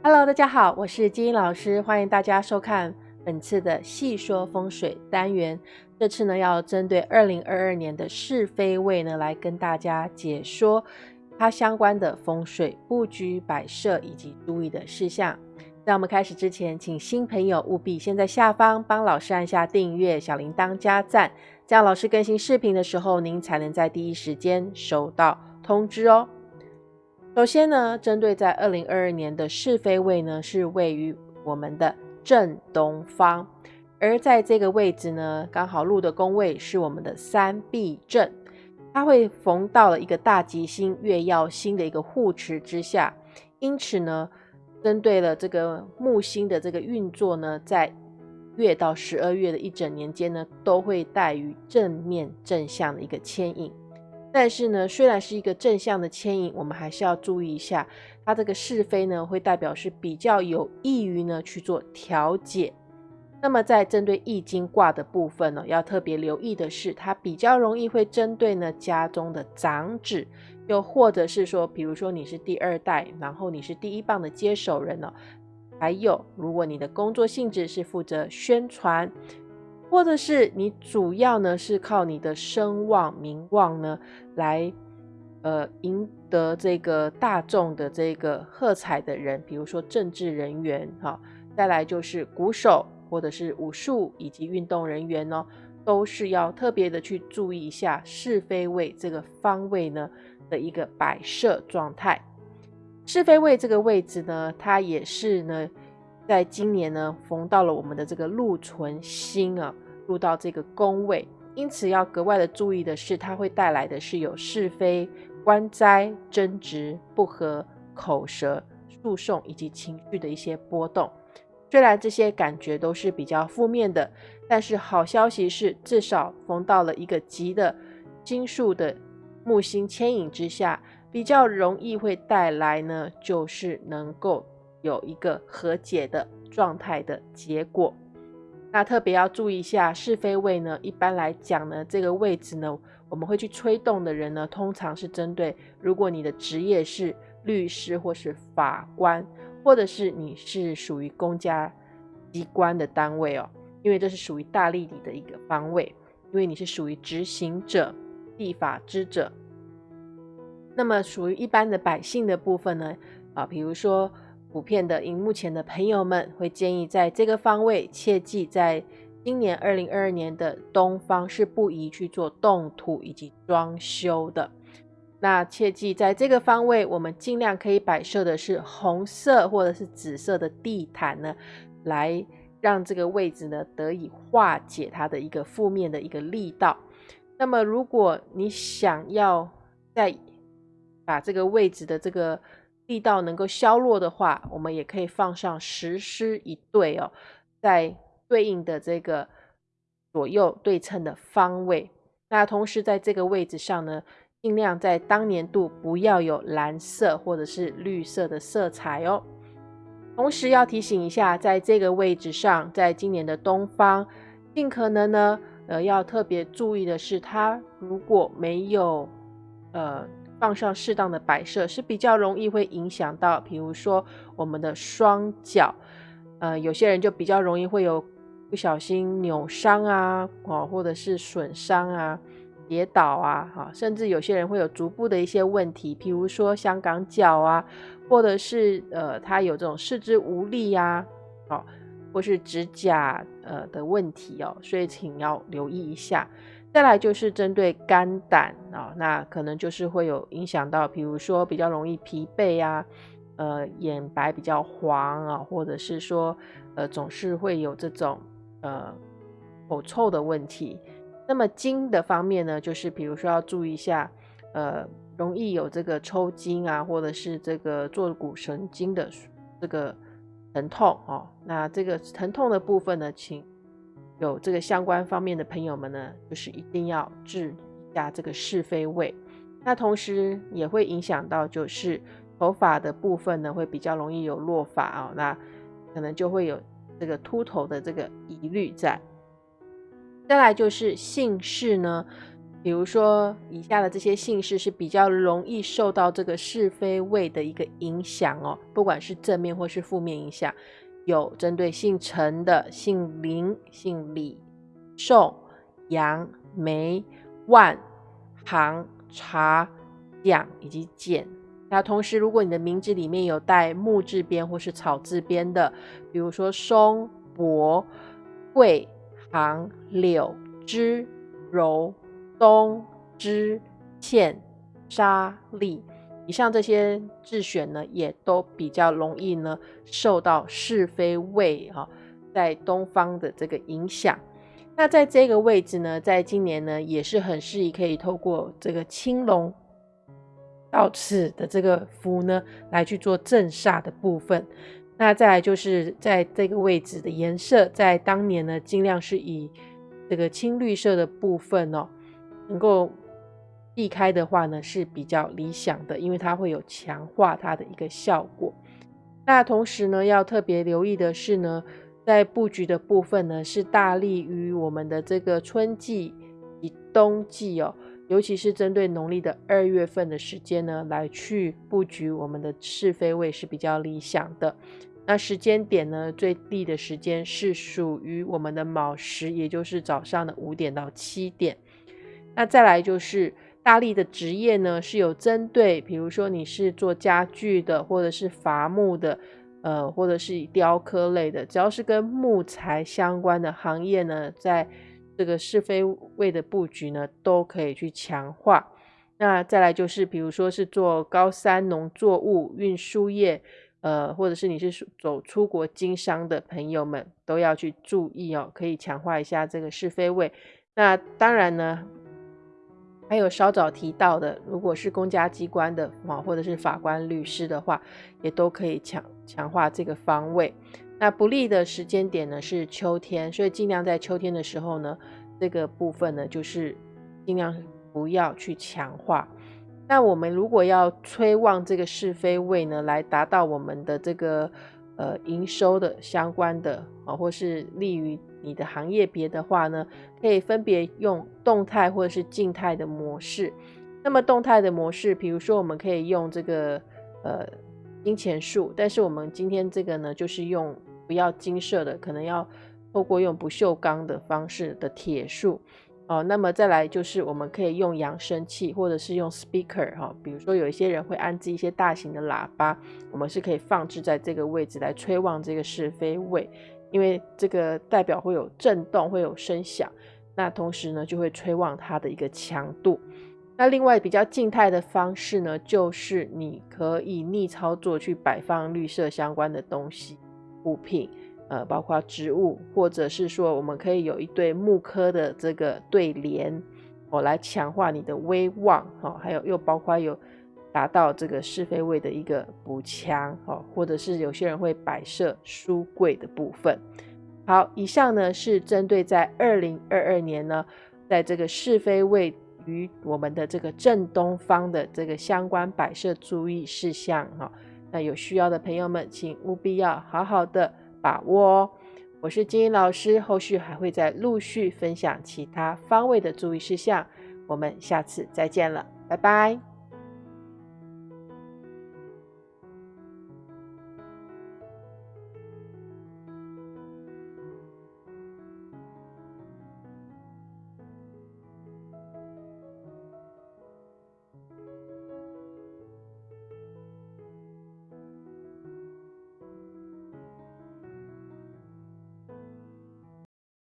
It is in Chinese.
Hello，大家好，我是金英老师，欢迎大家收看本次的细说风水单元。这次呢，要针对二零二二年的是非位呢，来跟大家解说它相关的风水布局、摆设以及注意的事项。在我们开始之前，请新朋友务必先在下方帮老师按下订阅、小铃铛加赞，这样老师更新视频的时候，您才能在第一时间收到通知哦。首先呢，针对在二零二二年的是非位呢，是位于我们的正东方，而在这个位置呢，刚好入的宫位是我们的三碧正，它会逢到了一个大吉星月曜星的一个护持之下，因此呢，针对了这个木星的这个运作呢，在月到十二月的一整年间呢，都会带于正面正向的一个牵引。但是呢，虽然是一个正向的牵引，我们还是要注意一下，它这个是非呢，会代表是比较有益于呢去做调解。那么在针对易经卦的部分呢，要特别留意的是，它比较容易会针对呢家中的长子，又或者是说，比如说你是第二代，然后你是第一棒的接手人呢，还有如果你的工作性质是负责宣传。或者是你主要呢是靠你的声望名望呢来呃赢得这个大众的这个喝彩的人，比如说政治人员哈，再来就是鼓手或者是武术以及运动人员哦，都是要特别的去注意一下是非位这个方位呢的一个摆设状态。是非位这个位置呢，它也是呢。在今年呢，逢到了我们的这个禄存星啊，入到这个宫位，因此要格外的注意的是，它会带来的是有是非、官灾、争执、不和、口舌、诉讼以及情绪的一些波动。虽然这些感觉都是比较负面的，但是好消息是，至少逢到了一个吉的金数的木星牵引之下，比较容易会带来呢，就是能够。有一个和解的状态的结果，那特别要注意一下是非位呢。一般来讲呢，这个位置呢，我们会去吹动的人呢，通常是针对如果你的职业是律师或是法官，或者是你是属于公家机关的单位哦，因为这是属于大力里的一个方位，因为你是属于执行者、立法之者。那么属于一般的百姓的部分呢，啊，比如说。普遍的荧幕前的朋友们会建议，在这个方位，切记在今年二零二二年的东方是不宜去做动土以及装修的。那切记在这个方位，我们尽量可以摆设的是红色或者是紫色的地毯呢，来让这个位置呢得以化解它的一个负面的一个力道。那么，如果你想要在把这个位置的这个力道能够消弱的话，我们也可以放上石狮一对哦，在对应的这个左右对称的方位。那同时在这个位置上呢，尽量在当年度不要有蓝色或者是绿色的色彩哦。同时要提醒一下，在这个位置上，在今年的东方，尽可能呢，呃，要特别注意的是，它如果没有呃。放上适当的摆设是比较容易会影响到，比如说我们的双脚，呃，有些人就比较容易会有不小心扭伤啊，哦，或者是损伤啊、跌倒啊，哈，甚至有些人会有足部的一些问题，譬如说香港脚啊，或者是呃，他有这种四肢无力呀，哦，或是指甲呃的问题哦，所以请要留意一下。再来就是针对肝胆啊，那可能就是会有影响到，比如说比较容易疲惫啊，呃，眼白比较黄啊，或者是说呃总是会有这种呃口臭的问题。那么筋的方面呢，就是比如说要注意一下，呃，容易有这个抽筋啊，或者是这个坐骨神经的这个疼痛哦。那这个疼痛的部分呢，请。有这个相关方面的朋友们呢，就是一定要治一下这个是非位。那同时也会影响到，就是头发的部分呢，会比较容易有落发啊，那可能就会有这个秃头的这个疑虑在。再来就是姓氏呢，比比如说以下的这些姓氏是比较容易受到这个是非位的一个影响哦，不管是正面或是负面影响，有针对姓陈的、姓林、姓李、宋、杨、梅、万、行、查、蒋以及简。那同时，如果你的名字里面有带木字边或是草字边的，比如说松、柏、桂、行、柳、枝、柔、冬、之、欠、沙、利，以上这些自选呢，也都比较容易呢受到是非位哈，在东方的这个影响。那在这个位置呢，在今年呢，也是很适宜可以透过这个青龙。到此的这个符呢，来去做正煞的部分。那再来就是在这个位置的颜色，在当年呢，尽量是以这个青绿色的部分哦，能够避开的话呢，是比较理想的，因为它会有强化它的一个效果。那同时呢，要特别留意的是呢，在布局的部分呢，是大利于我们的这个春季以冬季哦。尤其是针对农历的二月份的时间呢，来去布局我们的是非位是比较理想的。那时间点呢，最利的时间是属于我们的卯时，也就是早上的五点到七点。那再来就是大力的职业呢，是有针对，比如说你是做家具的，或者是伐木的，呃，或者是雕刻类的，只要是跟木材相关的行业呢，在。这个是非位的布局呢，都可以去强化。那再来就是，比如说是做高山农作物运输业，呃，或者是你是走出国经商的朋友们，都要去注意哦，可以强化一下这个是非位。那当然呢，还有稍早提到的，如果是公家机关的啊，或者是法官、律师的话，也都可以强强化这个方位。那不利的时间点呢是秋天，所以尽量在秋天的时候呢，这个部分呢就是尽量不要去强化。那我们如果要催旺这个是非位呢，来达到我们的这个呃营收的相关的啊，或是利于你的行业别的话呢，可以分别用动态或者是静态的模式。那么动态的模式，比如说我们可以用这个呃金钱树，但是我们今天这个呢，就是用。不要金色的，可能要透过用不锈钢的方式的铁树哦。那么再来就是我们可以用扬声器，或者是用 speaker 哈。比如说有一些人会安置一些大型的喇叭，我们是可以放置在这个位置来吹旺这个是非位，因为这个代表会有震动，会有声响，那同时呢就会催旺它的一个强度。那另外比较静态的方式呢，就是你可以逆操作去摆放绿色相关的东西。物品，呃，包括植物，或者是说，我们可以有一对木刻的这个对联，哦，来强化你的威望，哈，还有又包括有达到这个是非位的一个补强，哦，或者是有些人会摆设书柜的部分。好，以上呢是针对在二零二二年呢，在这个是非位与我们的这个正东方的这个相关摆设注意事项，哈。那有需要的朋友们，请务必要好好的把握哦。我是金英老师，后续还会再陆续分享其他方位的注意事项。我们下次再见了，拜拜。